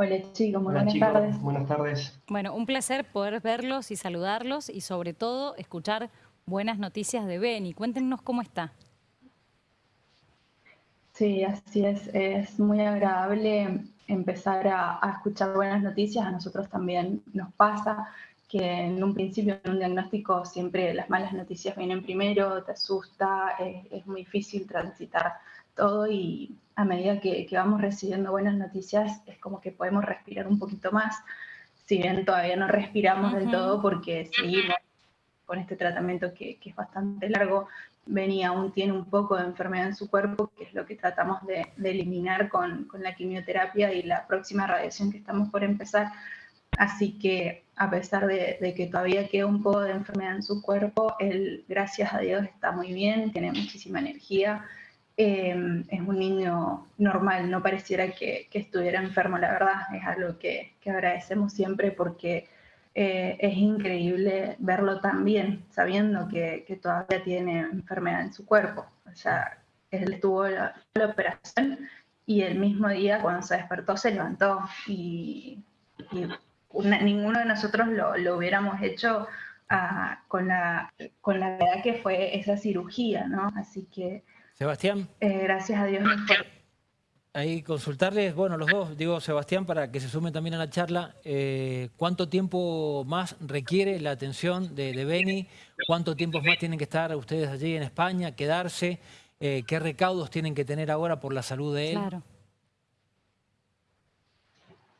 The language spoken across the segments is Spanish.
Hola chicos, buenas tardes. Buenas tardes. Bueno, un placer poder verlos y saludarlos y sobre todo escuchar buenas noticias de Beni. Cuéntenos cómo está. Sí, así es. Es muy agradable empezar a, escuchar buenas noticias. A nosotros también nos pasa que en un principio, en un diagnóstico, siempre las malas noticias vienen primero, te asusta, es muy difícil transitar todo y a medida que, vamos recibiendo buenas noticias es como que podemos respirar un poquito más, si bien todavía no respiramos del todo porque seguimos con este tratamiento que, es bastante largo, Beni aún tiene un poco de enfermedad en su cuerpo, que es lo que tratamos de, eliminar con, la quimioterapia y la próxima radiación que estamos por empezar. Así que a pesar de, de, que todavía queda un poco de enfermedad en su cuerpo, él, gracias a Dios, está muy bien, tiene muchísima energía, Em, es un niño normal, no pareciera que, estuviera enfermo, la verdad, es algo que, agradecemos siempre porque eh, es increíble verlo tan bien, sabiendo que, todavía tiene enfermedad en su cuerpo. O sea, él tuvo la, operación y el mismo día cuando se despertó se levantó y, ninguno de nosotros lo, hubiéramos hecho ah, con, la, con la edad que fue esa cirugía, ¿no? Así que Sebastián. Eh, gracias a Dios. Ahí consultarles, bueno, los dos, digo Sebastián, para que se sumen también a la charla, eh, ¿cuánto tiempo más requiere la atención de, de Beni? ¿Cuánto tiempo más tienen que estar ustedes allí en España, quedarse? Eh, ¿Qué recaudos tienen que tener ahora por la salud de él? Claro.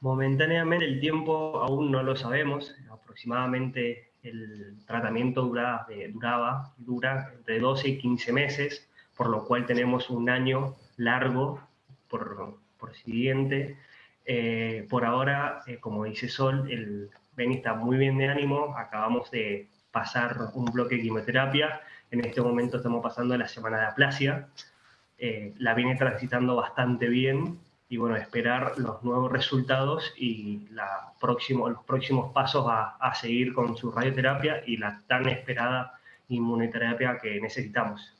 Momentáneamente el tiempo aún no lo sabemos, aproximadamente el tratamiento duraba, duraba dura entre 12 y 15 meses, por lo cual tenemos un año largo por, por siguiente. Eh, por ahora, eh, como dice Sol, el Beni está muy bien de ánimo, acabamos de pasar un bloque de quimioterapia, en este momento estamos pasando la semana de aplasia, eh, la viene transitando bastante bien y bueno, esperar los nuevos resultados y la próximo, los próximos pasos a, a seguir con su radioterapia y la tan esperada inmunoterapia que necesitamos.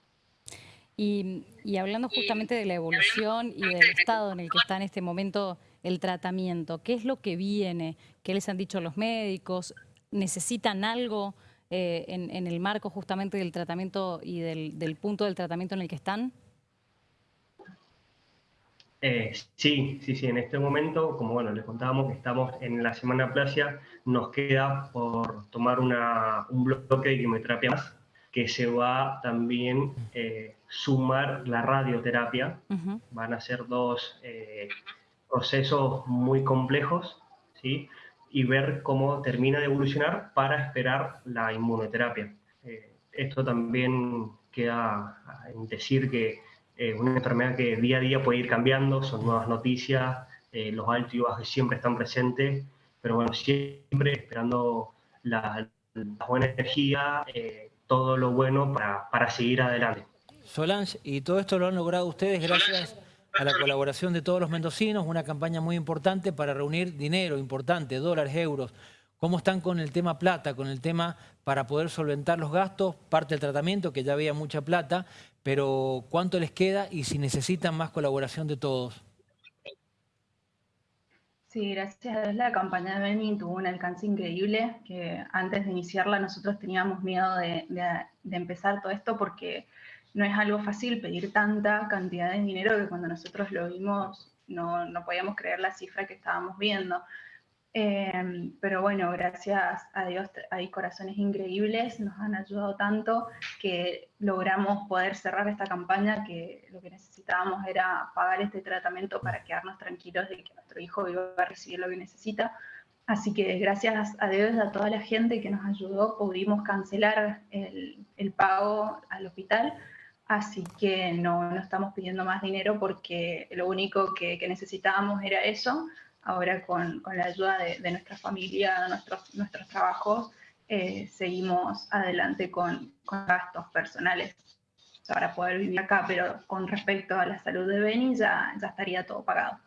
Y, hablando justamente de la evolución y del estado en el que está en este momento el tratamiento, ¿qué es lo que viene? ¿Qué les han dicho los médicos? ¿Necesitan algo eh, en, el marco justamente del tratamiento y del, punto del tratamiento en el que están? Eh, sí, sí, sí, en este momento, como bueno, les contábamos que estamos en la semana plasia, nos queda por tomar un bloque de quimioterapia más, que se va también eh, sumar la radioterapia. Van a ser dos eh, procesos muy complejos, ¿sí? Y ver cómo termina de evolucionar para esperar la inmunoterapia. Eh, esto también queda en decir que es una enfermedad que día a día puede ir cambiando, son nuevas noticias, los altos y bajos siempre están presentes, pero bueno, siempre esperando la, la buena energía, todo lo bueno para, para seguir adelante. Solange, y todo esto lo han logrado ustedes gracias a la colaboración de todos los mendocinos, una campaña muy importante para reunir dinero importante, dólares, euros. ¿Cómo están con el tema plata, con el tema para poder solventar los gastos, parte del tratamiento, que ya había mucha plata, pero cuánto les queda y si necesitan más colaboración de todos? Sí, gracias a Dios la campaña de Beni tuvo un alcance increíble, que antes de iniciarla nosotros teníamos miedo de, empezar todo esto porque no es algo fácil pedir tanta cantidad de dinero que cuando nosotros lo vimos no, no podíamos creer la cifra que estábamos viendo. Em, pero bueno, gracias a Dios hay corazones increíbles, nos han ayudado tanto que logramos poder cerrar esta campaña que lo que necesitábamos era pagar este tratamiento para quedarnos tranquilos de que nuestro hijo iba a recibir lo que necesita. Así que gracias a Dios, a toda la gente que nos ayudó, pudimos cancelar el, el pago al hospital. Así que no, no, estamos pidiendo más dinero porque lo único que, que necesitábamos era eso ahora con, la ayuda de, nuestra familia, nuestros, nuestros trabajos, eh, seguimos adelante con, gastos personales para poder vivir acá, pero con respecto a la salud de Beni ya, ya estaría todo pagado.